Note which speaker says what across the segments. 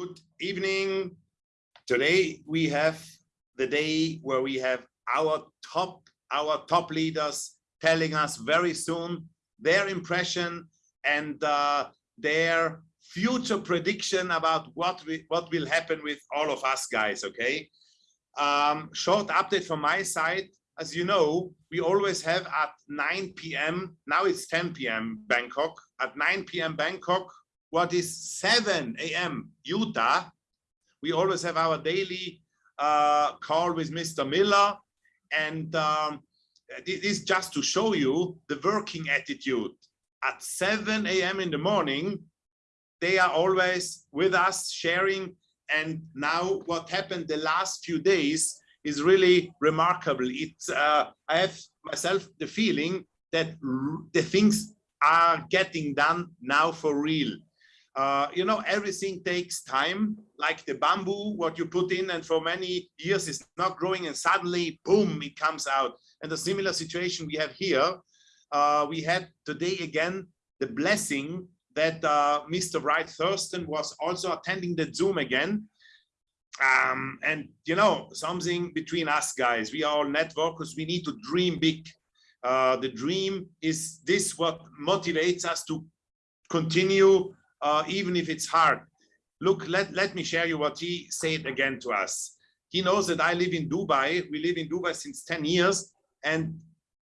Speaker 1: Good evening. Today we have the day where we have our top our top leaders telling us very soon their impression and uh, their future prediction about what we, what will happen with all of us guys okay um, short update from my side as you know we always have at 9 p.m now it's 10 p.m bangkok at 9 p.m bangkok what is 7 a.m. Utah, we always have our daily uh, call with Mr. Miller. And um, this is just to show you the working attitude. At 7 a.m. in the morning, they are always with us sharing. And now what happened the last few days is really remarkable. It's, uh, I have myself the feeling that the things are getting done now for real. Uh, you know, everything takes time, like the bamboo, what you put in and for many years is not growing and suddenly, boom, it comes out. And a similar situation we have here. Uh, we had today again the blessing that uh, Mr. Wright Thurston was also attending the Zoom again. Um, and, you know, something between us guys, we are all networkers, we need to dream big. Uh, the dream is this what motivates us to continue uh, even if it's hard. Look, let, let me share you what he said again to us. He knows that I live in Dubai. We live in Dubai since 10 years. And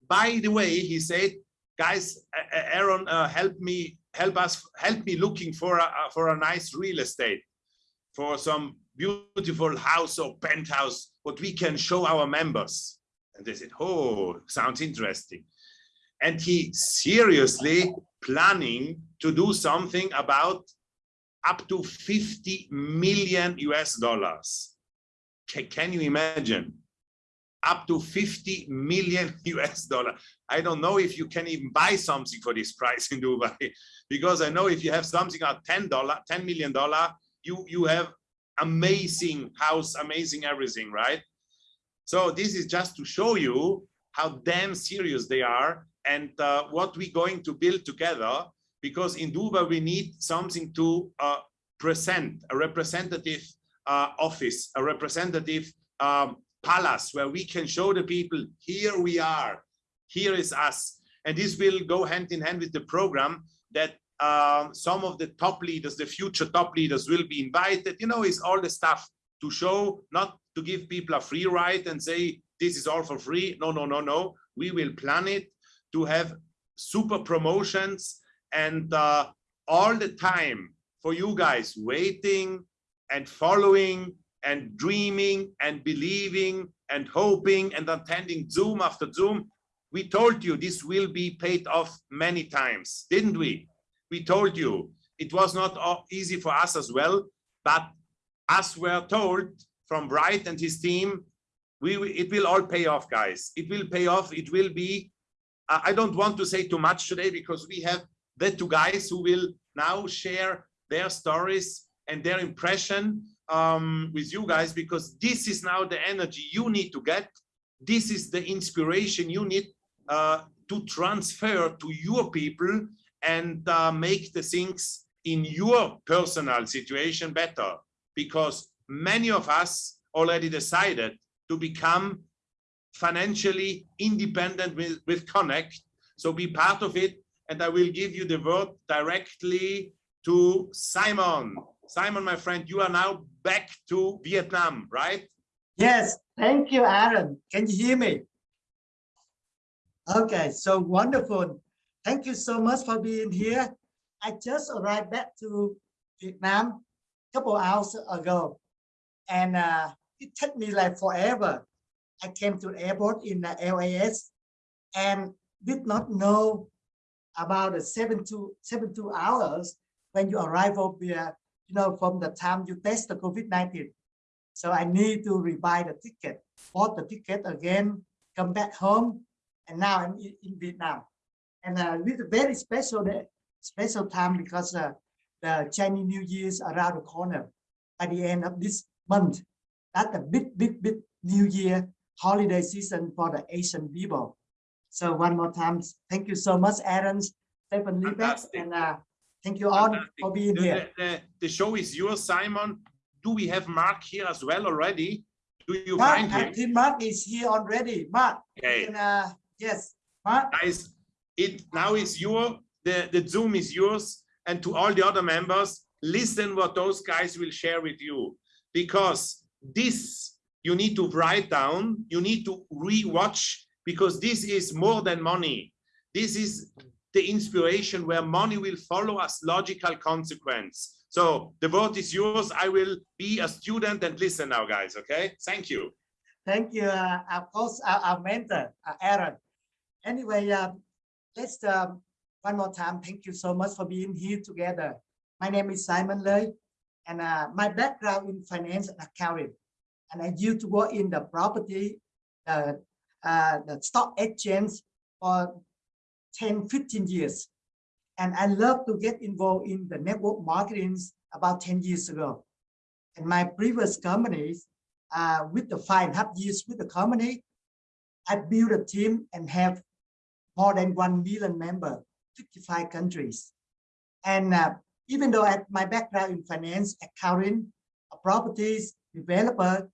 Speaker 1: by the way, he said, guys, Aaron, uh, help me, help us, help me looking for a, for a nice real estate, for some beautiful house or penthouse, what we can show our members. And they said, oh, sounds interesting. And he seriously planning to do something about up to 50 million US dollars. Can you imagine? Up to 50 million US dollar. I don't know if you can even buy something for this price in Dubai, because I know if you have something at 10 dollar, 10 million dollar, you you have amazing house, amazing everything, right? So this is just to show you how damn serious they are and uh, what we're going to build together because in Dubai we need something to uh, present a representative uh, office a representative um, palace where we can show the people here we are. Here is us. And this will go hand in hand with the program that um, some of the top leaders the future top leaders will be invited. You know it's all the stuff to show not to give people a free ride and say this is all for free. No no no no. We will plan it to have super promotions and uh, all the time for you guys waiting and following and dreaming and believing and hoping and attending Zoom after Zoom. We told you this will be paid off many times, didn't we? We told you it was not easy for us as well, but as we're told from Wright and his team, we it will all pay off, guys. It will pay off. It will be I don't want to say too much today because we have the two guys who will now share their stories and their impression um, with you guys because this is now the energy you need to get. This is the inspiration you need uh, to transfer to your people and uh, make the things in your personal situation better because many of us already decided to become financially independent with, with Connect. So be part of it. And I will give you the word directly to Simon. Simon, my friend, you are now back to Vietnam, right?
Speaker 2: Yes, thank you, Aaron. Can you hear me? Okay, so wonderful. Thank you so much for being here. I just arrived back to Vietnam a couple hours ago, and uh, it took me like forever I came to the airport in the LAS and did not know about the seven to seven two hours when you arrive over here, you know, from the time you test the COVID-19. So I need to rebuy the ticket, bought the ticket again, come back home, and now I'm in, Vietnam. And uh, with a very special special time because uh, the Chinese New Year is around the corner at the end of this month. That's a big, big, big New Year holiday season for the Asian people. So one more time, thank you so much, Aaron, Stephen Liebeck, and uh, Thank you all
Speaker 1: Fantastic.
Speaker 2: for being
Speaker 1: The,
Speaker 2: here.
Speaker 1: the- the- show is yours, Simon. Do we have Mark here as well already? Do you
Speaker 2: Mark,
Speaker 1: find
Speaker 2: I
Speaker 1: him?
Speaker 2: think Mark is here already. Mark,
Speaker 1: Okay,
Speaker 2: and, uh, yes, Mark,
Speaker 1: guys, it now is your, the, the Zoom is yours. And to all the other members, listen what those guys will share with you. Because this, you need to write down, you need to re-watch, because this is more than money. This is the inspiration where money will follow as logical consequence. So the vote is yours. I will be a student and listen now, guys, okay? Thank you.
Speaker 2: thank you, uh, of course, our, our mentor, uh, Aaron. Anyway, um, let's, um, one more time, thank you so much for being here together. My name is Simon Lei, and uh, my background in finance and accounting. And I used to work in the property, uh, uh, the stock exchange for 10, 15 years. And I love to get involved in the network marketing about 10 years ago. And my previous companies, uh, with the five and a half years with the company, I built a team and have more than 1 million member, 55 countries. And uh, even though I my background in finance, accounting, properties, developer,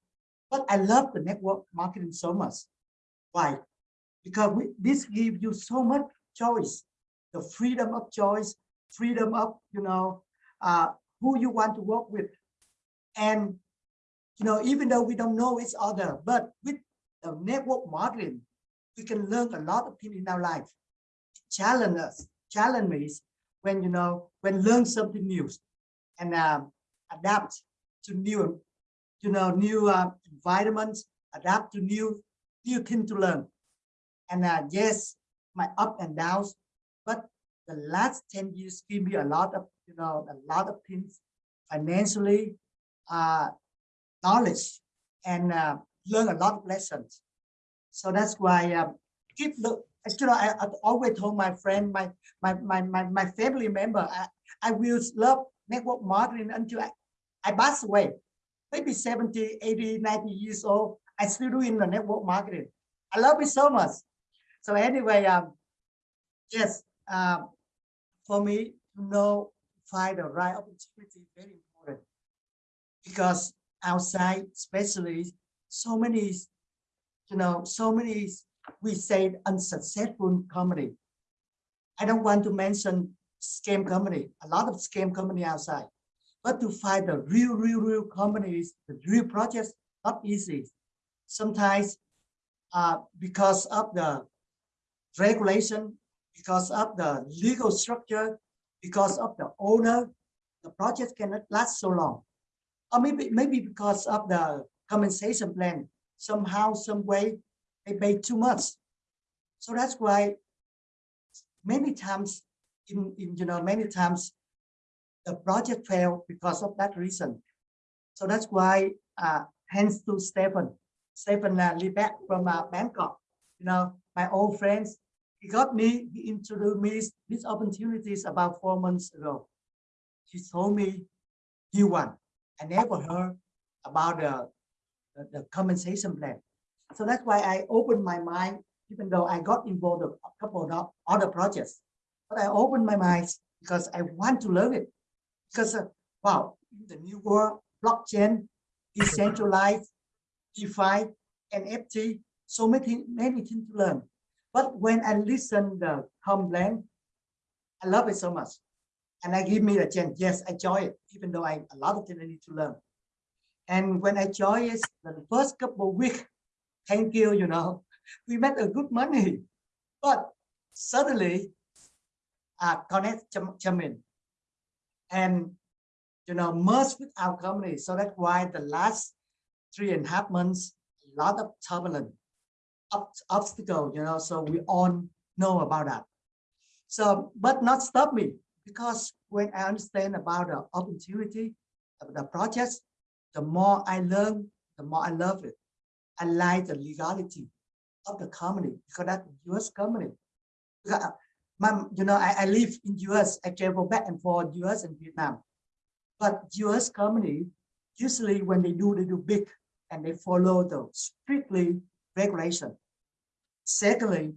Speaker 2: but I love the network marketing so much. Why? Because we, this gives you so much choice, the freedom of choice, freedom of, you know, uh, who you want to work with. And, you know, even though we don't know each other, but with the network marketing, we can learn a lot of things in our life. Challenge us, challenge me when, you know, when learn something new and um, adapt to new, you know, new uh, environments, adapt to new, new thing to learn. And uh, yes, my up and downs, but the last 10 years give me a lot of, you know, a lot of things financially, uh, knowledge, and uh, learn a lot of lessons. So that's why um, keep look. You know, I, I always told my friend, my my my my, my family member, I, I will love network marketing until I, I pass away. Maybe 70, 80, 90 years old, I still doing the network marketing. I love it so much. So anyway, um, yes, um, for me to know, find the right opportunity is very important because outside, especially so many, you know, so many, we say unsuccessful company. I don't want to mention scam company, a lot of scam company outside, but to find the real, real, real companies, the real projects, not easy. Sometimes uh, because of the regulation, because of the legal structure, because of the owner, the project cannot last so long. Or maybe, maybe because of the compensation plan, somehow, some way, they pay too much. So that's why many times, in, in you know, many times, the project failed because of that reason. So that's why, uh, hence to Stephen, Stephen uh, Liebeck from uh, Bangkok, you know, my old friends, he got me, he introduced me these opportunities about four months ago. He told me, you one. I never heard about the, the, the compensation plan. So that's why I opened my mind, even though I got involved in a couple of other projects. But I opened my mind because I want to learn it. Because, uh, wow, the new world, blockchain, decentralized, DeFi, NFT, so many, many things to learn. But when I listen the comp plan, I love it so much. And I give me a chance. Yes, I enjoy it, even though I a lot of things I need to learn. And when I join it, the first couple of weeks, thank you, you know, we made a good money. But suddenly, uh, connect in and, you know, merge with our company. So that's why the last three and a half months, a lot of turbulence, ob obstacle, you know, so we all know about that. So, but not stop me because when I understand about the opportunity of the projects, the more I learn, the more I love it. I like the legality of the company because that's US company. My, you know, I, I live in US, I travel back and forth US and Vietnam. But US company, usually when they do, they do big and they follow the strictly regulation. Secondly,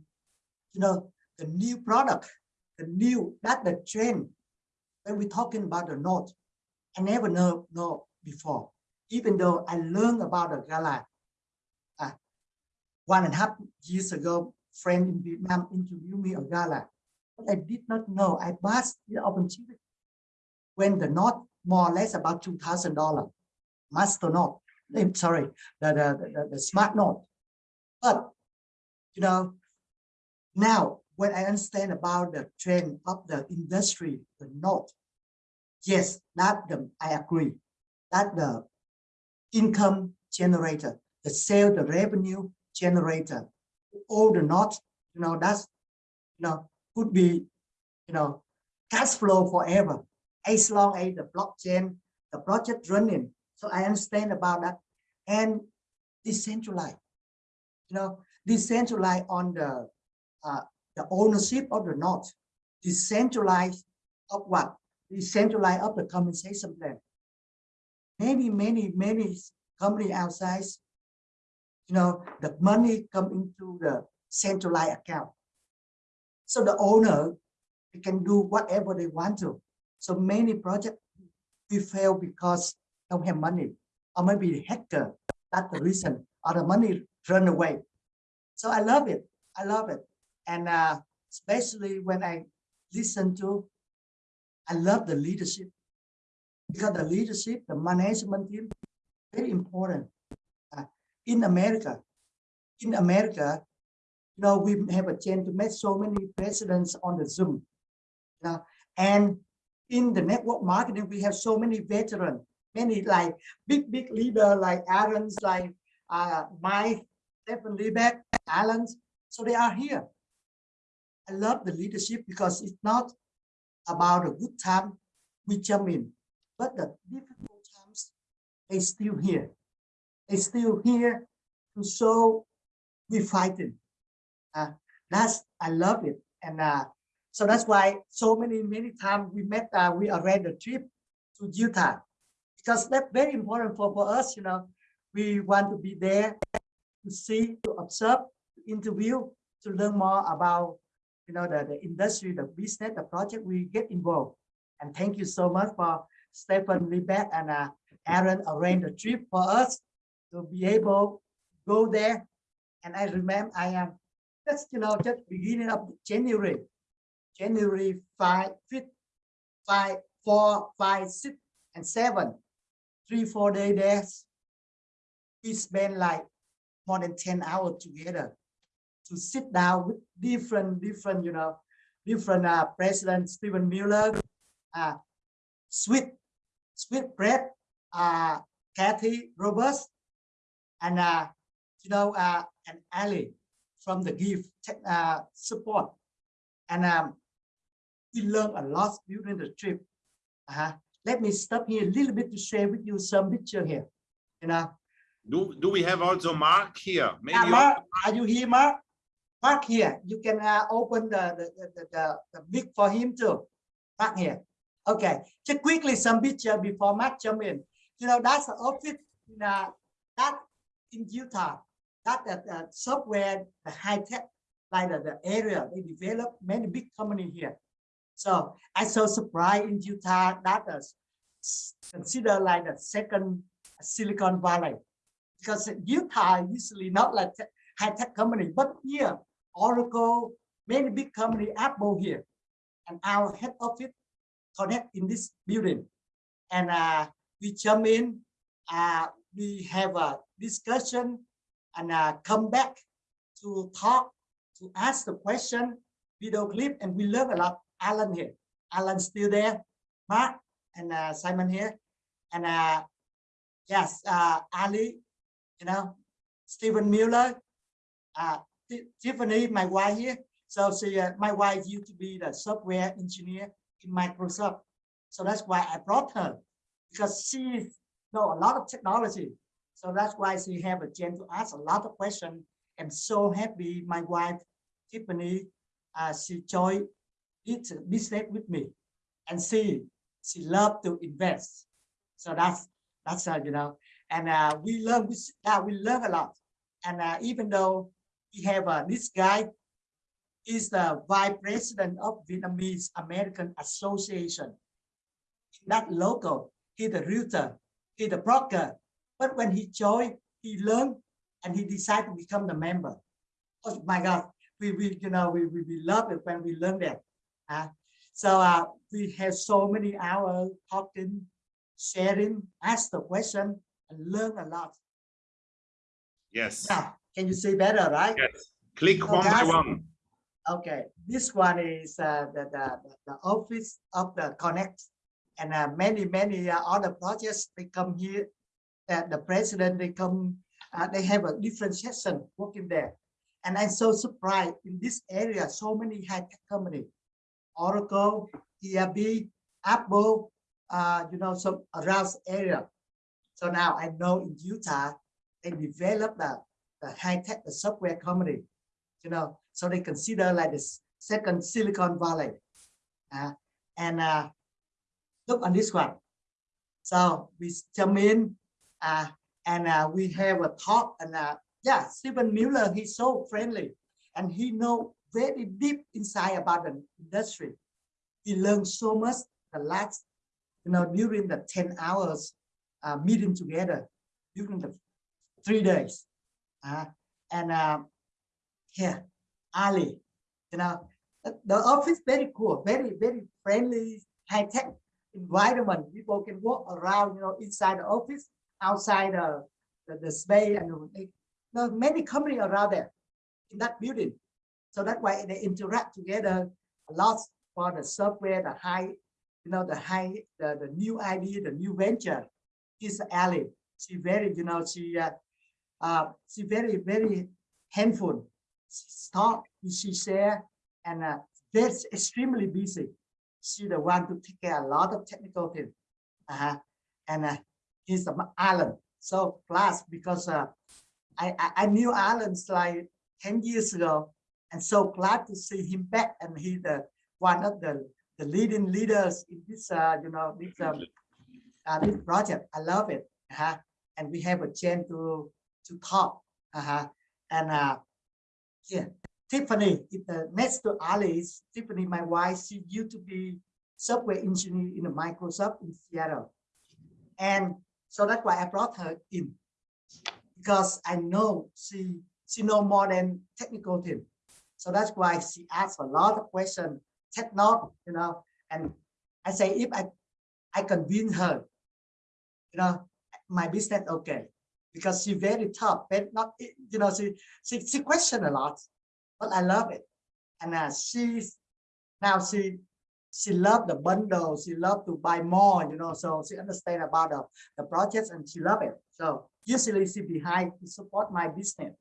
Speaker 2: you know, the new product, the new, that the trend, when we're talking about the node, I never know, know before, even though I learned about the Gala uh, one and a half years ago, friend in Vietnam interviewed me on Gala. I did not know, I passed the opportunity when the node more or less about $2,000, master node, eh, I'm sorry, the, the, the, the smart node. But, you know, now when I understand about the trend of the industry, the node, yes, that the, I agree, that the income generator, the sale, the revenue generator, all the nodes, you know, that's, you know, could be, you know, cash flow forever, as long as the blockchain, the project running. So I understand about that and decentralized, you know, decentralized on the uh, the ownership of the node, decentralized of what? Decentralized of the compensation plan. Many, many, many company outside, you know, the money come into the centralized account. So the owner can do whatever they want to. So many projects we fail because don't have money, or maybe hacker. That's the reason, or the money run away. So I love it. I love it and uh, especially when I listen to, I love the leadership because the leadership, the management team, very important. Uh, in America, in America, know, we have a chance to meet so many presidents on the Zoom. And in the network marketing, we have so many veterans, many like big, big leader like Aaron's, like uh, Mike, Stephen Liebeck, Alan's. So they are here. I love the leadership because it's not about a good time we jump in, but the difficult times they still here. They still here to show we fighting. Uh, that's I love it, and uh, so that's why so many many times we met. Uh, we arranged a trip to Utah because that's very important for for us. You know, we want to be there to see, to observe, to interview, to learn more about you know, the, the industry, the business, the project, we get involved. And thank you so much for Stephen Liebeck and uh, Aaron arranged a trip for us to be able to go there. And I remember I am just, you know, just beginning of January, January 5, 5, 5, 4, 5, 6, and 7, three, four day there. We spend like more than 10 hours together to sit down with different, different, you know, different uh, President Stephen Miller, uh, Sweet, Sweet Bread, uh, Kathy Roberts, and, uh, you know, uh, and Ali from the GIFT uh, support. And um, we learned a lot during the trip. Uh -huh. Let me stop here a little bit to share with you some picture here. You know.
Speaker 1: Do do we have also Mark here? Maybe
Speaker 2: uh, Mark, are you here, Mark? Mark here. You can uh, open the, the, the, the, the big for him too. Mark here. Okay. Just quickly some picture before Mark jump in. You know, that's the office in, uh, that in Utah. That the software, the high tech, like the, the area they develop many big company here. So I so surprised in Utah that is considered like the second Silicon Valley because Utah usually not like high tech company, but here Oracle, many big company, Apple here, and our head office connect in this building. And uh, we jump in, uh, we have a discussion and uh, come back to talk, to ask the question, video clip, and we learn a lot. Alan here, Alan still there, Mark and uh, Simon here, and uh, yes, uh, Ali, you know, Stephen Miller, uh, Tiffany, my wife here. So she, uh, my wife used to be the software engineer in Microsoft. So that's why I brought her because she know a lot of technology. So that's why she have a chance to ask a lot of questions. I'm so happy my wife, Tiffany, uh, she joined this business with me and she, she loved to invest. So that's, that's, uh, you know, and uh, we learn, we, uh, we learn a lot. And uh, even though we have uh, this guy is the vice president of Vietnamese American Association. that local. He the realtor, he the broker. But when he joined, he learned and he decided to become the member. Oh my God, we, we you know, we, we, we love it when we learn that. Uh, so uh, we have so many hours talking, sharing, ask the question, and learn a lot.
Speaker 1: Yes.
Speaker 2: Now, can you see better, right?
Speaker 1: Yes. Click
Speaker 2: So
Speaker 1: one by one.
Speaker 2: Okay, this one is uh, the, the, the- the office of the Connect. And uh, many, many uh, other projects, they come here, that the president, they come, uh, they have a different session working there. And I'm so surprised in this area, so many high-tech company, Oracle, ERB, Apple, uh, you know, some around area. So now I know in Utah, they develop the, the high-tech, the software company, you know, so they consider like the second Silicon Valley. Uh, and uh, look on this one. So we come in uh, and uh, we have a talk and uh, yeah, Stephen Miller, he's so friendly and he know very deep inside about the industry. He learned so much the last, you know, during the 10 hours uh, meeting together during the three days. Uh, and uh, here, Ali, you know, the, the office very cool, very, very friendly, high tech environment. People can walk around, you know, inside the office, outside the, the, the space, and they, there are many companies around there in that building. So that's why they interact together a lot for the software, the high, you know, the high, the, the new idea, the new venture. Is Ali. She very, you know, she, uh, uh, she very, very handful she talk, she share, and uh, that's extremely busy. She the one to take care a lot of technical things. Uh-huh. And uh, he's from Alan. So plus because uh, I, I I knew Alan's like 10 years ago, and so glad to see him back. And he the one of the the leading leaders in this uh, you know this um, uh, this project. I love it. Uh-huh. And we have a chance to to talk. Uh-huh. And uh, yeah, Tiffany, it, uh, next to Ali Tiffany, my wife. She used to be software engineer in the Microsoft in Seattle. And so that's why I brought her in. Because I know she she know more than technical thing. So that's why she asks a lot of questions, tech not, you know, and I say if I I convince her, you know, my business okay. Because she very tough, but not you know she she she question a lot, but I love it, and uh, she's now she she love the bundle, she love to buy more, you know, so she understand about the the projects and she love it. So usually she behind to support my business,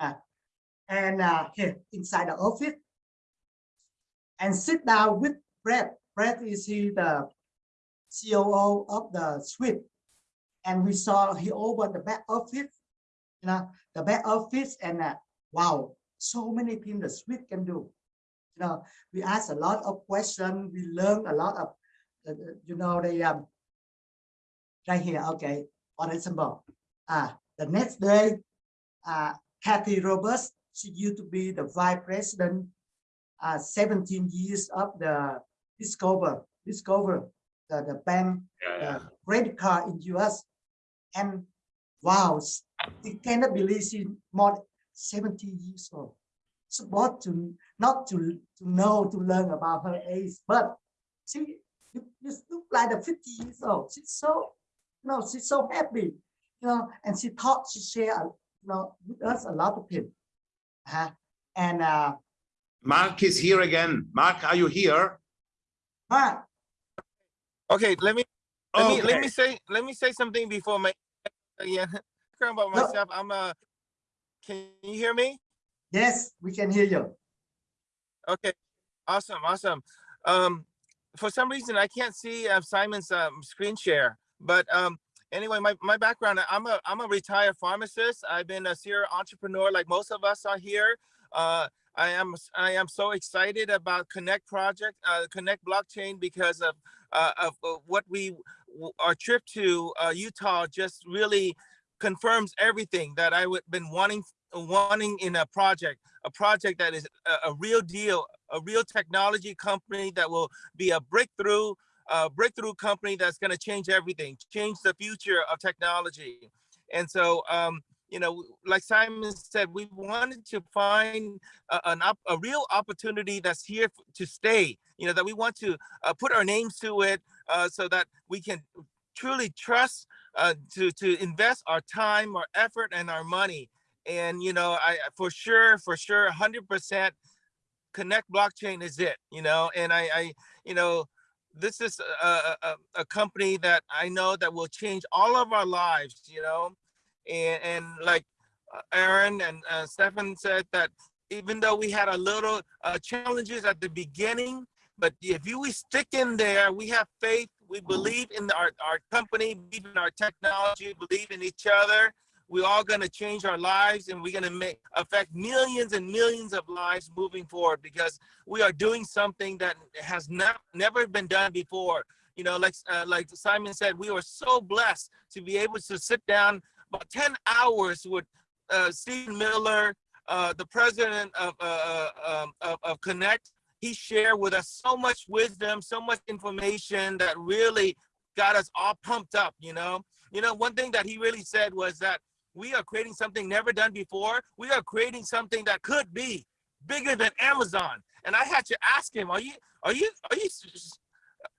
Speaker 2: uh, and uh, here inside the office, and sit down with Brett. Brett is he the COO of the suite and we saw he opened the back office, you know, the back office, and uh, wow, so many things the suite can do. You know, we asked a lot of questions, we learned a lot of, uh, uh, you know, the um, right here. Okay, for example, uh, the next day, uh, Kathy Roberts, she used to be the vice president, uh, 17 years of the Discover, Discover, the, the bank
Speaker 1: Yeah,
Speaker 2: uh, credit card in US. And wow, you cannot believe she's more than 70 years old. So what to not to to know to learn about her age, but she you, you look like a 50 years old. She's so you know she's so happy, you know, and she taught she share you know with us a lot of things. Uh, and uh
Speaker 1: Mark is here again. Mark, are you here?
Speaker 2: Mark,
Speaker 3: Okay, let me let me let me say let me say something before my yeah about
Speaker 2: No.
Speaker 3: myself. I'm uh can you hear me?
Speaker 2: Yes, we can hear you.
Speaker 3: Okay, awesome, awesome. Um, for some reason I can't see uh, Simon's um, screen share, but um, anyway, my my background I'm a I'm a retired pharmacist. I've been a serial entrepreneur like most of us are here. Uh, I am I am so excited about Connect project, uh, Connect blockchain because of uh, of uh, what we our trip to uh, Utah just really confirms everything that I would been wanting wanting in a project, a project that is a, a real deal, a real technology company that will be a breakthrough uh, breakthrough company that's going to change everything, change the future of technology. And so, um, you know, like Simon said, we wanted to find a, an op, a real opportunity that's here to stay. You know, that we want to uh, put our names to it, uh, so that we can truly trust uh, to to invest our time, our effort, and our money. And you know, I for sure, for sure, hundred percent, Connect Blockchain is it. You know, and I, I you know, this is a, a, a- a company that I know that will change all of our lives. You know, and and like uh, Aaron and uh, Stefan said that even though we had a little uh, challenges at the beginning, but if you we stick in there, we have faith, we believe in our, our company, believe in our technology, believe in each other. We're all going to change our lives and we're going to make affect millions and millions of lives moving forward because we are doing something that has not never been done before. You know, like uh, like Simon said, we were so blessed to be able to sit down about 10 hours with uh, Steve Miller, uh, the president of, uh, um, of, of Connect. He shared with us so much wisdom, so much information that really got us all pumped up, you know? You know, one thing that he really said was that we are creating something never done before. We are creating something that could be bigger than Amazon. And I had to ask him, are you, are you, are you,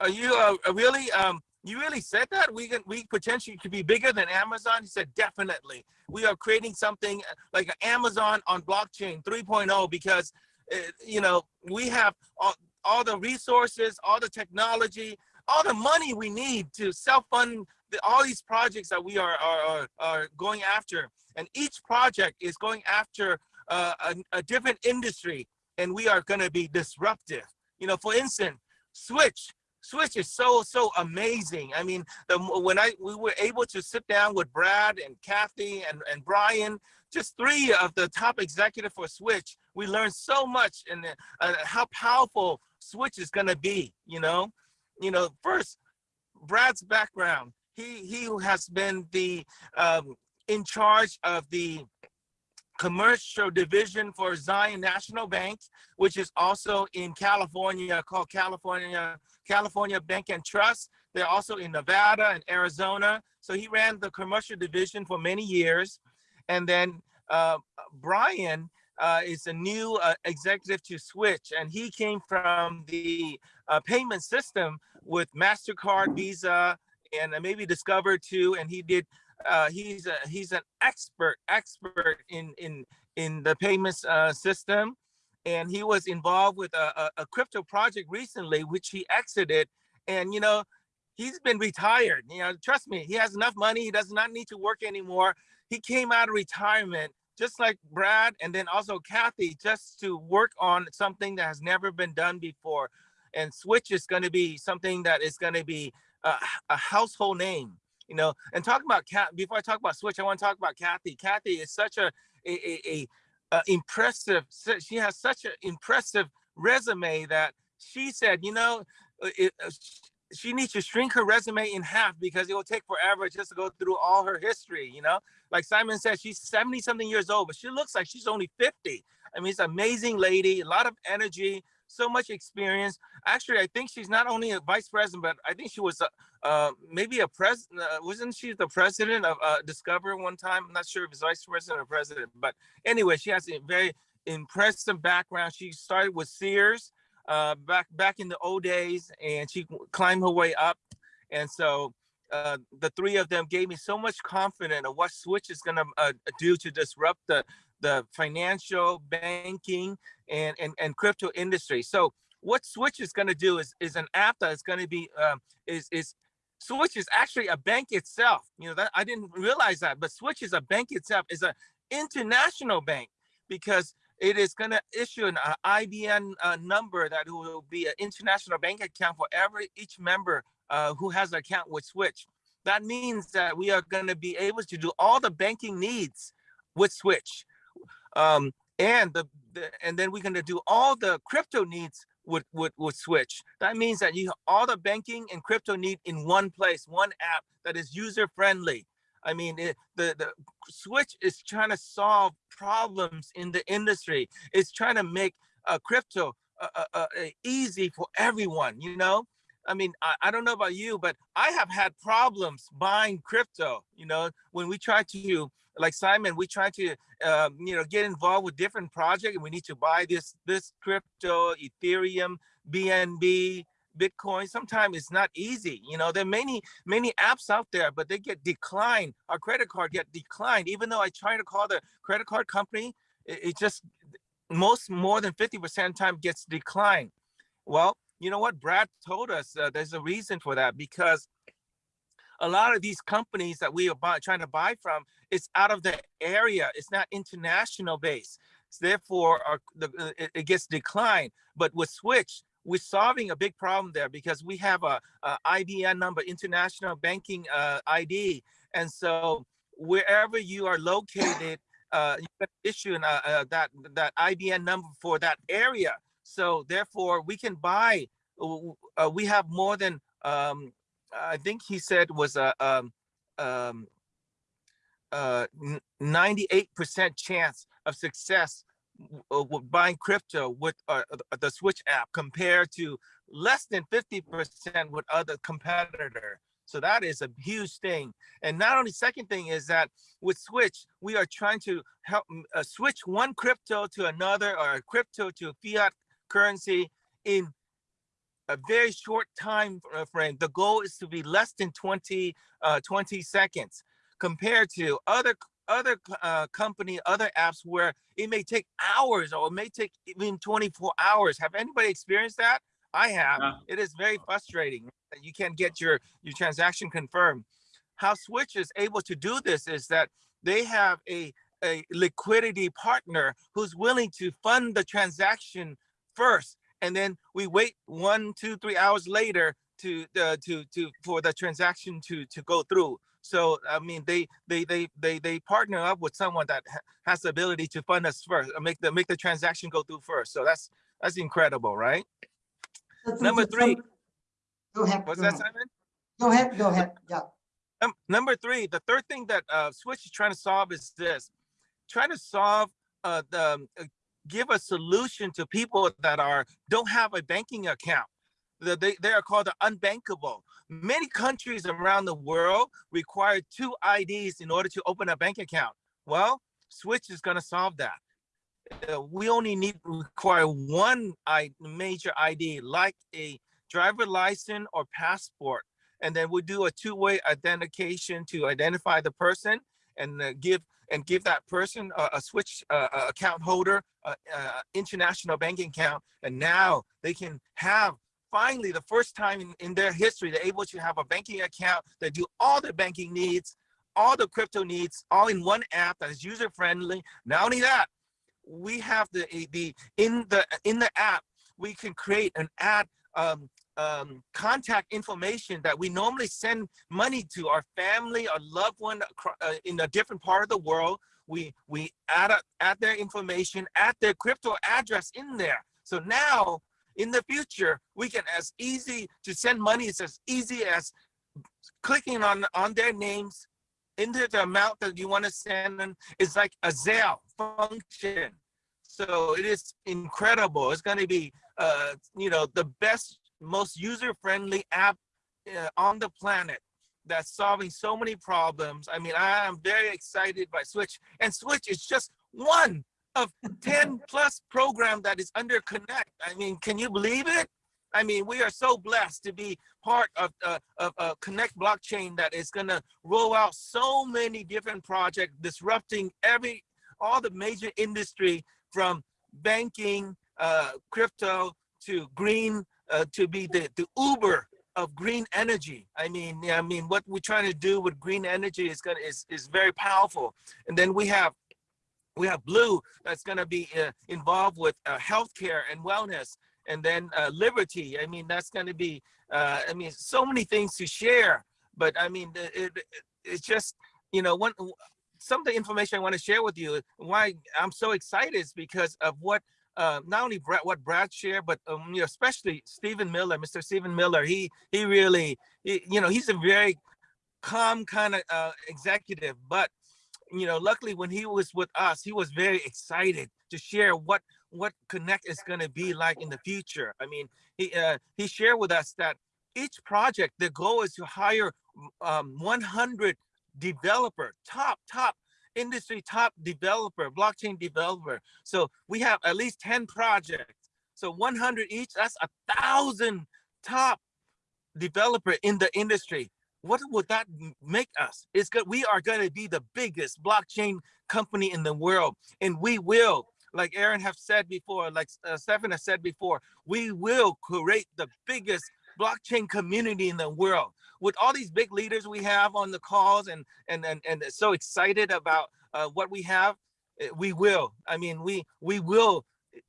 Speaker 3: are you uh, really, um, you really said that we can, we potentially could be bigger than Amazon? He said, definitely. We are creating something like Amazon on blockchain 3.0 because, uh, you know, we have all, all the resources, all the technology, all the money we need to self-fund the, all these projects that we are, are, are, going after. And each project is going after uh, a, a different industry and we are going to be disruptive. You know, for instance, Switch, Switch is so so amazing. I mean, the when I we were able to sit down with Brad and Kathy and and Brian, just three of the top executive for Switch, we learned so much and uh, how powerful Switch is going to be. You know, you know, first Brad's background. He he has been the um, in charge of the commercial division for Zion National Bank, which is also in California called California California Bank and Trust. They're also in Nevada and Arizona. So he ran the commercial division for many years. And then uh, Brian uh, is a new uh, executive to Switch, and he came from the uh, payment system with MasterCard, Visa, and maybe Discover too. And he did uh, he's a he's an expert expert in in in the payments uh, system, and he was involved with a, a, a crypto project recently, which he exited. And you know, he's been retired. You know, trust me, he has enough money. He does not need to work anymore. He came out of retirement, just like Brad, and then also Kathy, just to work on something that has never been done before. And Switch is going to be something that is going to be a, a household name you know and talking about cat before i talk about switch i want to talk about kathy. Kathy is such a a, a, a, impressive she has such an impressive resume that she said you know uh, it, uh, she needs to shrink her resume in half because it will take forever just to go through all her history you know? Like simon said she's 70 something years old but she looks like she's only 50 i mean it's an amazing lady a lot of energy so much experience. Actually, I think she's not only a vice president, but I think she was a, uh, maybe a president. Uh, wasn't she the president of uh, Discover one time? I'm not sure if it's vice president or president, but anyway, she has a very impressive background. She started with Sears uh, back back in the old days, and she climbed her way up. And so uh, the three of them gave me so much confidence of what Switch is going to uh, do to disrupt the the financial banking and, and, and crypto industry. So what Switch is going to do is, is an app that is going to be, um, is, is Switch is actually a bank itself. You know, that I didn't realize that, but Switch is a bank itself, is an international bank because it is going to issue an uh, IBN uh, number that will be an international bank account for every each member uh, who has an account with Switch. That means that we are going to be able to do all the banking needs with Switch um, and the, the and then we're going to do all the crypto needs with, with with switch. That means that you all the banking and crypto need in one place one app that is user friendly i mean it, the the switch is trying to solve problems in the industry. It's trying to make uh, crypto uh, uh, uh, easy for everyone you know? I mean, I, I don't know about you, but I have had problems buying crypto. You know, when we try to, like Simon, we try to, um, you know, get involved with different projects, and we need to buy this this crypto, Ethereum, BNB, Bitcoin. Sometimes it's not easy. You know, there are many many apps out there, but they get declined. Our credit card get declined, even though I try to call the credit card company, it, it just most more than 50% time gets declined. Well, you know what? Brad told us uh, there's a reason for that because a lot of these companies that we are buy, trying to buy from is out of the area. It's not international based. So therefore, our, the, uh, it, gets declined. But with Switch, we're solving a big problem there because we have a, a IBN number, international banking uh, ID. And so wherever you are located, uh, you can issue an, uh, uh, that, that IBN number for that area. So therefore we can buy, uh, we have more than, um, I think he said was a, um, um, uh, 98% chance of success uh, with buying crypto with uh, the Switch app compared to less than 50% with other competitor. So that is a huge thing. And not only second thing is that with Switch, we are trying to help uh, switch one crypto to another or a crypto to fiat currency in a very short time frame. The goal is to be less than 20, uh, 20 seconds compared to other other uh, company, other apps where it may take hours or it may take even 24 hours. Have anybody experienced that? I have.
Speaker 1: Yeah.
Speaker 3: It is very frustrating that you can't get your, your transaction confirmed. How Switch is able to do this is that they have a, a liquidity partner who's willing to fund the transaction first. And then we wait one, two, three hours later to uh, to to for the transaction to to go through. So I mean, they they they they they partner up with someone that has the ability to fund us first, uh, make the make the transaction go through first. So that's that's incredible, right?
Speaker 2: This
Speaker 3: Number three.
Speaker 2: Go ahead.
Speaker 3: What's
Speaker 2: go
Speaker 3: that,
Speaker 2: ahead.
Speaker 3: Simon?
Speaker 2: Go ahead, go ahead, yeah.
Speaker 3: Num- number three, the third thing that uh, Switch is trying to solve is this: trying to solve uh, the um, uh, give a solution to people that are don't have a banking account. They they are called the unbankable. Many countries around the world require two IDs in order to open a bank account. Well, Switch is going to solve that. Uh, we only need require one major ID, like a driver license or passport and then we do a two-way identification to identify the person and uh, give and give that person a, a switch uh, account holder international banking account and now they can have finally the first time in, in their history they're able to have a banking account that do all their banking needs all the crypto needs all in one app that is user friendly not only that we have the the in the in the app we can create an ad um, um, contact information that we normally send money to our family, our loved one uh, in a different part of the world. We we add a, add their information, add their crypto address in there. So now in the future, we can as easy to send money. It's as easy as clicking on on their names into the amount that you want to send them. It's like a Zelle function. So it is incredible. It's going to be, uh, you know, the best, most user-friendly app uh, on the planet that's solving so many problems. I mean, I am very excited by Switch, and Switch is just one of 10 plus program that is under Connect. I mean, can you believe it? I mean, we are so blessed to be part of uh, of uh, Connect blockchain that is going to roll out so many different projects, disrupting every all the major industry from banking, uh, crypto to green, uh, to be the, the Uber of green energy. I mean, I mean, what we're trying to do with green energy is gonna is is very powerful. And then we have we have Blue that's gonna be uh, involved with uh, healthcare and wellness, and then uh, Liberty. I mean, that's gonna be. Uh, I mean, so many things to share. But I mean, it, it, it's just you know one some of the information I want to share with you, why I'm so excited is because of what uh, not only Brad, what Brad shared, but um, you know, especially Stephen Miller, Mr. Stephen Miller. He he really, he, you know, he's a very calm kind of uh, executive. But you know, luckily when he was with us, he was very excited to share what what Connect is going to be like in the future. I mean, he uh, he shared with us that each project, the goal is to hire um, 100 developer, top, top industry, top developer, blockchain developer. So we have at least 10 projects. So 100 each, that's a thousand top developer in the industry. What would that make us? It's good. We are going to be the biggest blockchain company in the world, and we will, like Aaron have said before, like uh, Stefan has said before, we will create the biggest blockchain community in the world. With all these big leaders we have on the calls, and and and and so excited about uh, what we have, eh, we will. I mean, we we will.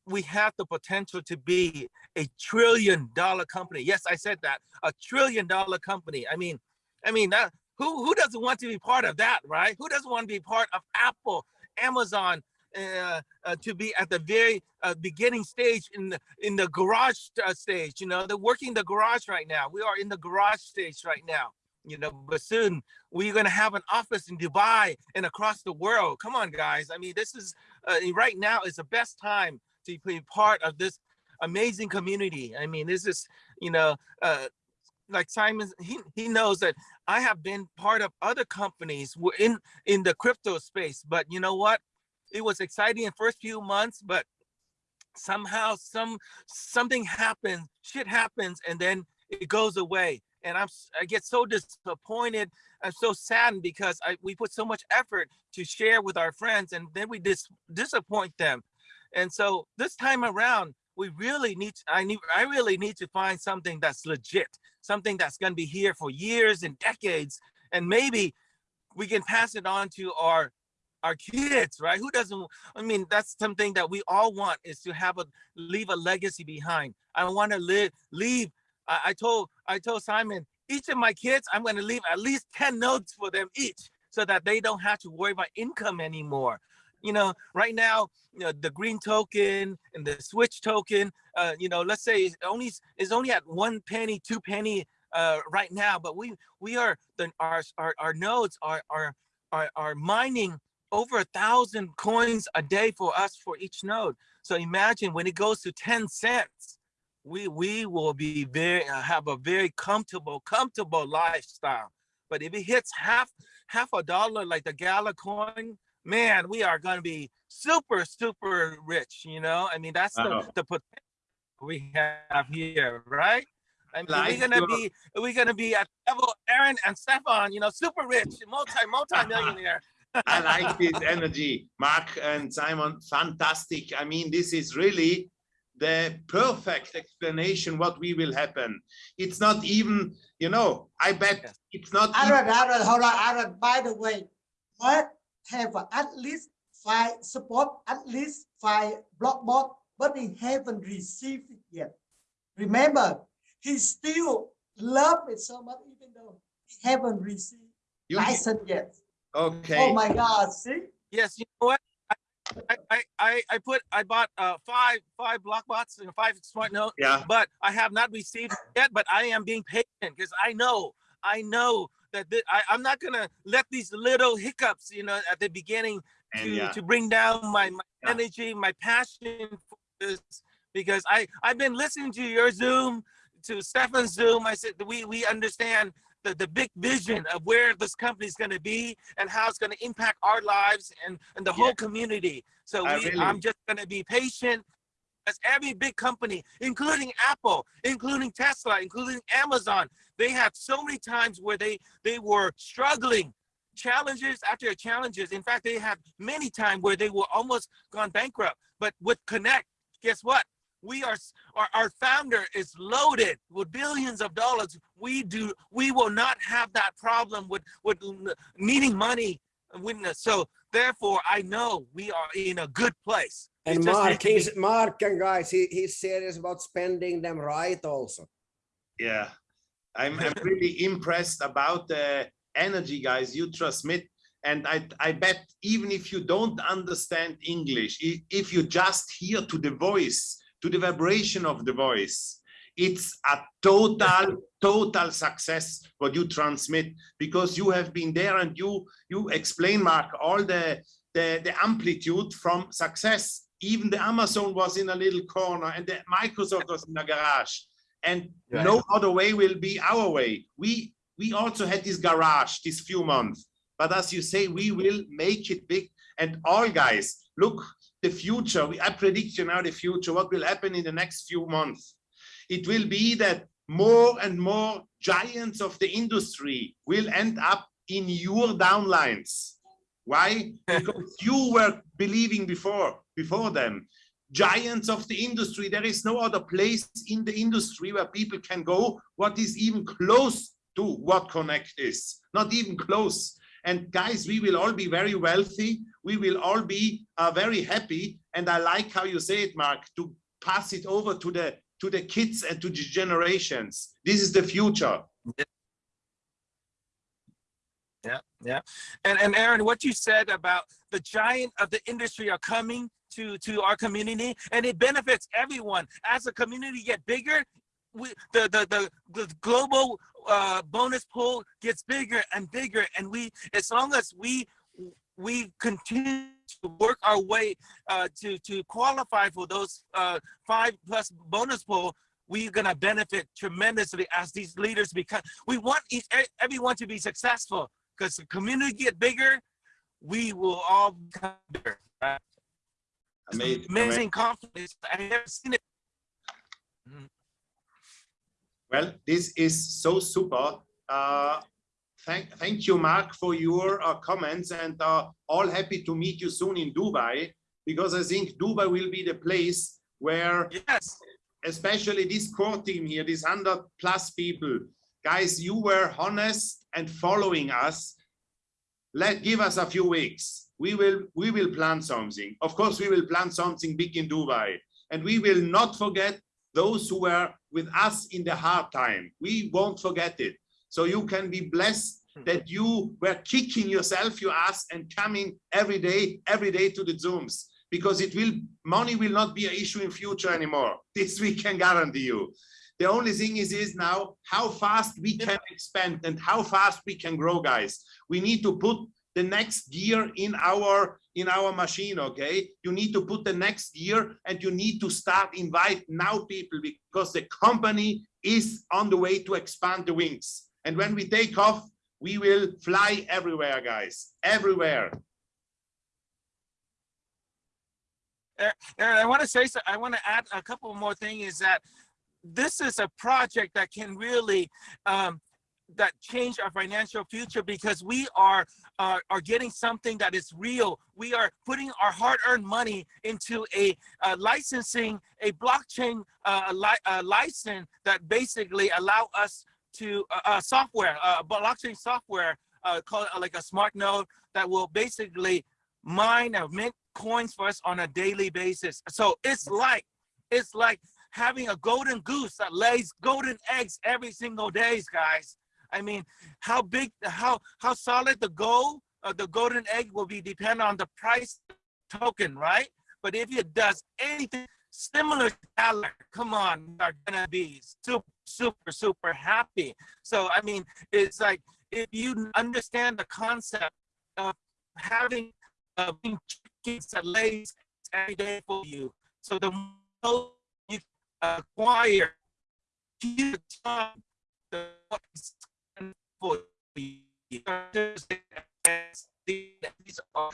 Speaker 3: We have the potential to be a trillion dollar company. Yes, I said that. A trillion dollar company. I mean, I mean that who who doesn't want to be part of that, right? Who doesn't want to be part of Apple, Amazon, uh, uh, to be at the very uh, beginning stage in the in the garage uh, stage? You know, they're working the garage right now. We are in the garage stage right now. You know, but soon we're gonna have an office in Dubai and across the world. Come on, guys. I mean, this is uh, right now is the best time to be part of this amazing community. I mean, this is you know. Uh, like Simon, he, he knows that I have been part of other companies in in the crypto space, but you know what? It was exciting in first few months, but somehow some something happens, shit happens, and then it goes away. And I'm I get so disappointed. I'm so saddened because I we put so much effort to share with our friends, and then we dis disappoint them. And so this time around, we really need to, I need I really need to find something that's legit, something that's going to be here for years and decades, and maybe we can pass it on to our our kids, right? Who doesn't? I mean, that's something that we all want is to have a leave a legacy behind. I want to live leave. I, I told I told Simon each of my kids I'm going to leave at least ten nodes for them each, so that they don't have to worry about income anymore. You know, right now, you know, the green token and the switch token, uh, you know, let's say it's only is only at one penny, two penny uh, right now, but we we are the our our, our nodes are are are, are mining over a thousand coins a day for us for each node. So imagine when it goes to 10 cents, we we will be very uh, have a very comfortable, comfortable lifestyle. But if it hits half half a dollar like the Gala coin, man, we are gonna be super, super rich, you know. I mean, that's the,
Speaker 1: Wow.
Speaker 3: the potential we have here, right? I mean, we're gonna be we're gonna be at level Aaron and Stefan, you know, super rich, multi multi millionaire.
Speaker 1: I like this energy, Mark and Simon. Fantastic. I mean, this is really the perfect explanation what we will happen. It's not even, you know, I bet it's not. even-
Speaker 2: Aaron, Aaron, hold on, Aaron. By the way, Mark have at least five support, at least five block bot, but he haven't received it yet. Remember, he still love it so much, even though he haven't received
Speaker 1: you-
Speaker 2: license yet.
Speaker 1: Okay.
Speaker 2: Oh my God! See,
Speaker 3: Yes, you know what? I I I, I put I bought uh five five block bots and five smart node,
Speaker 1: Yeah.
Speaker 3: but I have not received yet. But I am being patient because I know I know that thi- I I'm not gonna let these little hiccups, you know, at the beginning
Speaker 1: And
Speaker 3: to
Speaker 1: yeah.
Speaker 3: to bring down my, my
Speaker 1: Yeah.
Speaker 3: energy, my passion for this because I I've been listening to your Zoom, to Stefan's Zoom. I said we we understand the, the big vision of where this company is going to be and how it's going to impact our lives and, and the whole community. So we,
Speaker 1: really-
Speaker 3: I'm just going to be patient as every big company, including Apple, including Tesla, including Amazon, they had so many times where they they were struggling, challenges after challenges. In fact, they had many times where they were almost gone bankrupt. But with Connect, guess what? We are our, our founder is loaded with billions of dollars. We do we will not have that problem with with needing money. When, so therefore, I know we are in a good place.
Speaker 4: And
Speaker 3: just need
Speaker 4: Mark,
Speaker 3: to
Speaker 4: he's Mark and guys, he, he's serious about spending them right also.
Speaker 1: Yeah, I'm, I'm really impressed about the energy, guys, you transmit. And I, I bet even if you don't understand English, i- if you just hear to the voice, to the vibration of the voice, it's a total, total success what you transmit because you have been there and you you explain, Mark, all the the, the amplitude from success. Even the Amazon was in a little corner and the Microsoft was in a garage. and
Speaker 3: Right.
Speaker 1: no other way will be our way. We we also had this garage this few months, but as you say, we will make it big. And all guys, look, the future. we- I predict you now the future. What will happen in the next few months? It will be that more and more giants of the industry will end up in your downlines. Why? Because you were believing before, before them. Giants of the industry, there is no other place in the industry where people can go what is even close to what Connect is, not even close. And guys, we will all be very wealthy. We will all be uh, very happy. And I like how you say it, Mark, to pass it over to the to the kids and to the generations. This is the future.
Speaker 3: Yeah, yeah. And and Aaron, what you said about the giant of the industry are coming to to our community and it benefits everyone. As the community get bigger, we the the the, the global uh bonus pool gets bigger and bigger and we as long as we we continue to work our way uh to to qualify for those uh five plus bonus pool we're gonna benefit tremendously as these leaders become we want each, everyone to be successful because the community get bigger, we will all become bigger. Right? An
Speaker 1: Amazing,
Speaker 3: amazing confidence. I've never seen it.
Speaker 1: Well, this is so super. Uh, thank, thank you, Mark, for your uh, comments and uh, all happy to meet you soon in Dubai because I think Dubai will be the place where
Speaker 3: Yes.
Speaker 1: especially this core team here, these 100 plus people, guys, you were honest and following us. Let give us a few weeks. We will we will plan something. Of course, we will plan something big in Dubai, and we will not forget those who were with us in the hard time. We won't forget it. So you can be blessed hmm. that you were kicking yourself your ass and coming every day, every day to the Zooms because it will money will not be an issue in future anymore. This we can guarantee you. The only thing is is now how fast we can expand and how fast we can grow, guys. We need to put the next gear in our in our machine okay you need to put the next gear and you need to start invite now people because the company is on the way to expand the wings and when we take off we will fly everywhere guys everywhere
Speaker 3: Aaron, I want to say so. I want to add a couple more things. Is that this is a project that can really um, that change our financial future because we are uh, are getting something that is real. We are putting our hard-earned money into a uh, licensing a blockchain uh, li license that basically allow us to uh, uh, software, blockchain software called like a smart node that will basically mine or mint coins for us on a daily basis. So it's like it's like having a golden goose that lays golden eggs every single days, guys. I mean, how big, how how solid the gold, uh, the golden egg will be depend on the price token, right? But if it does anything similar to dollar, come on, are gonna be super, super, super happy. So I mean, it's like if you understand the concept of having uh, chickens that lays every day for you, so the more you acquire, the for you. These are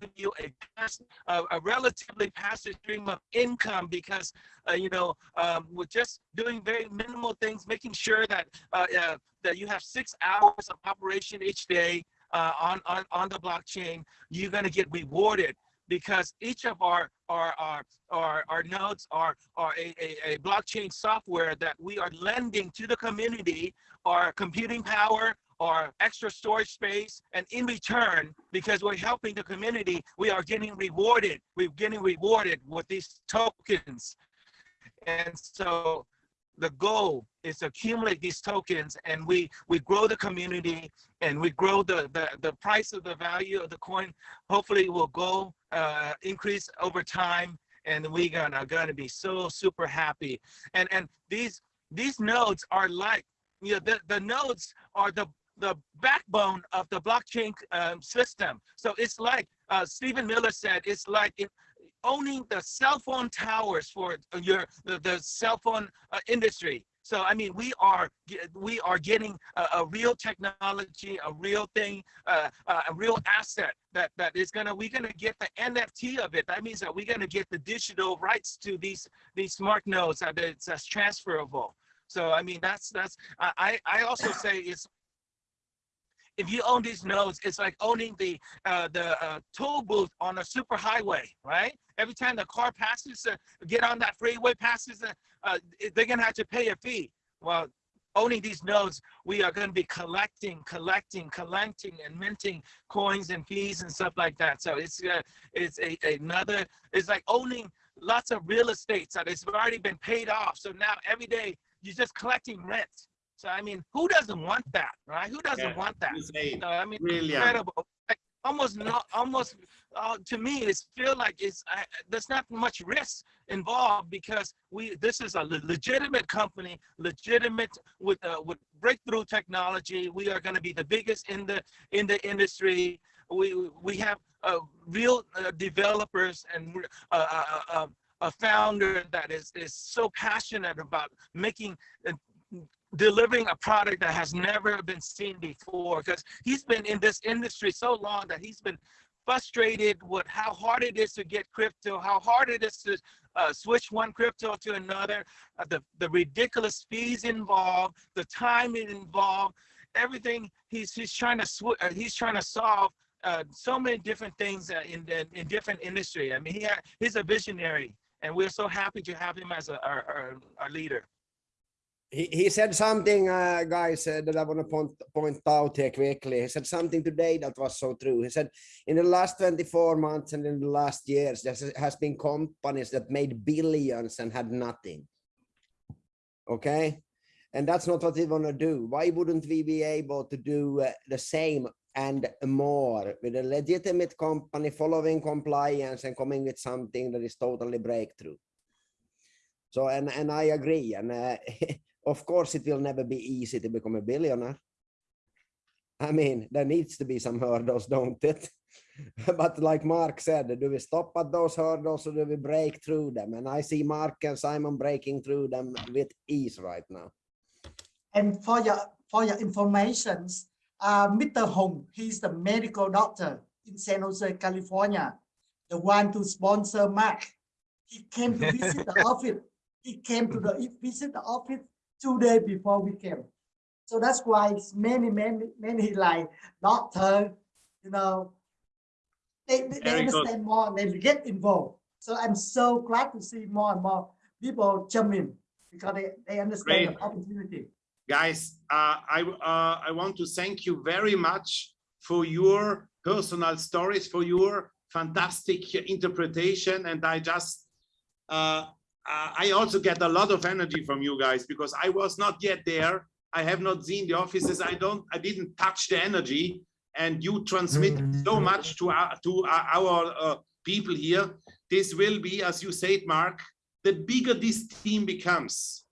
Speaker 3: give you a, a, relatively passive stream of income because uh, you know um, we're just doing very minimal things, making sure that uh, uh, that you have six hours of operation each day uh, on on on the blockchain. You're gonna get rewarded because each of our our our our, our nodes are are a, a, a blockchain software that we are lending to the community our computing power or extra storage space and in return because we're helping the community we are getting rewarded. We're getting rewarded with these tokens. And so the goal is to accumulate these tokens and we we grow the community and we grow the the, the price of the value of the coin. Hopefully will go uh increase over time and we're gonna gonna be so super happy. And and these these nodes are like you know the, the nodes are the the backbone of the blockchain um, system. So it's like uh, stephen miller said it's like owning the cell phone towers for your the, the cell phone uh, industry. So I mean, we are we are getting a, a real technology, a real thing, uh, uh, a real asset that that is gonna we're gonna get the NFT of it. That means that we're gonna get the digital rights to these these smart nodes that it's that's transferable. So I mean, that's that's I I also say it's if you own these nodes, it's like owning the uh, the uh, toll booth on a super highway, right? Every time the car passes, uh, get on that freeway, passes, uh, uh, they're gonna have to pay a fee. Well, owning these nodes, we are gonna be collecting, collecting, collecting, and minting coins and fees and stuff like that. So it's uh, it's a, another. It's like owning lots of real estate that has already been paid off. So now every day you're just collecting rent. So I mean, who doesn't want that, right? Who doesn't
Speaker 1: Yeah,
Speaker 3: want that?
Speaker 1: Say
Speaker 3: I mean, incredible. Like, almost not, almost uh, to me, it's feel like it's I, there's not much risk involved because we this is a legitimate company, legitimate with uh, with breakthrough technology. We are going to be the biggest in the in the industry. We we have uh, real uh, developers and uh, uh, uh, a founder that is is so passionate about making delivering a product that has never been seen before because he's been in this industry so long that he's been frustrated with how hard it is to get crypto, how hard it is to uh, switch one crypto to another, uh, the, the ridiculous fees involved, the time involved, everything he's he's trying to sw- uh, he's trying to solve uh, so many different things uh, in, in in different industry. I mean, he ha- he's a visionary, and we're so happy to have him as a, our, our our leader.
Speaker 4: He, he said something, uh, guys, uh, that I want to point, point out here quickly. He said something today that was so true. He said, in the last 24 months and in the last years, there has been companies that made billions and had nothing. Okay? And that's not what we want to do. Why wouldn't we be able to do uh, the same and more with a legitimate company following compliance and coming with something that is totally breakthrough? So, and, and I agree. And uh, of course, it will never be easy to become a billionaire. I mean, there needs to be some hurdles, don't it? but like Mark said, do we stop at those hurdles or do we break through them? And I see Mark and Simon breaking through them with ease right now.
Speaker 2: And for your for your information, uh, Mr. Hong, he's the medical doctor in San Jose, California, the one to sponsor Mark. He came to visit the office. He came to the visit the office two days before we came. So that's why it's many, many, many like doctor, you know, they, they, they
Speaker 1: Very good.
Speaker 2: understand more and they get involved. So I'm so glad to see more and more people jump in because they, they understand
Speaker 1: Great.
Speaker 2: the opportunity.
Speaker 1: guys uh, i uh, i want to thank you very much for your personal stories for your fantastic interpretation and i just uh, uh, i also get a lot of energy from you guys because i was not yet there. I have not seen the offices. I don't i didn't touch the energy. And you transmit so much to our to our, our uh, people here. This will be as you said mark the bigger this team becomes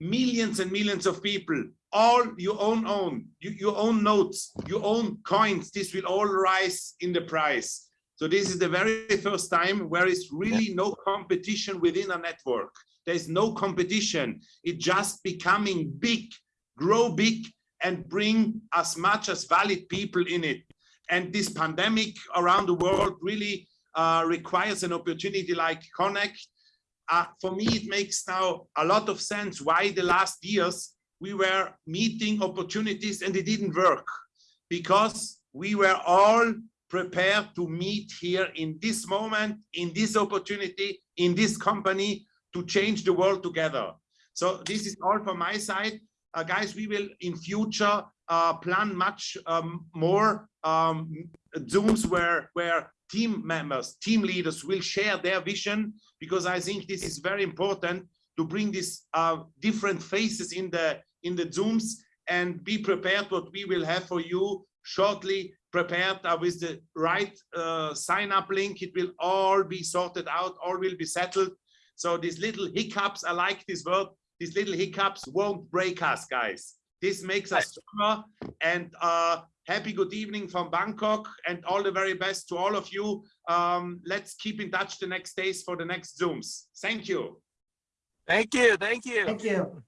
Speaker 1: millions and millions of people all your own own you, you own nodes your own coins this will all rise in the price so this is the very first time where it's really no competition within a network. There's no competition. It just becoming big grow big and bring as much as valid people in it. And this pandemic around the world really uh, requires an opportunity like connect. Uh, for me, it makes now a lot of sense why the last years we were meeting opportunities and it didn't work. Because we were all prepared to meet here in this moment, in this opportunity, in this company to change the world together. So this is all from my side. Uh, guys, we will in future uh, plan much um, more um, Zooms where, where team members, team leaders will share their vision because I think this is very important to bring these uh, different faces in the in the Zooms and be prepared what we will have for you shortly prepared uh, with the right uh, sign up link. It will all be sorted out, all will be settled. So these little hiccups, I like this word, these little hiccups won't break us, guys. This makes us stronger and uh, happy good evening from Bangkok and all the very best to all of you. Um, let's keep in touch the next days for the next Zooms. Thank you.
Speaker 3: Thank you. Thank you.
Speaker 2: Thank you.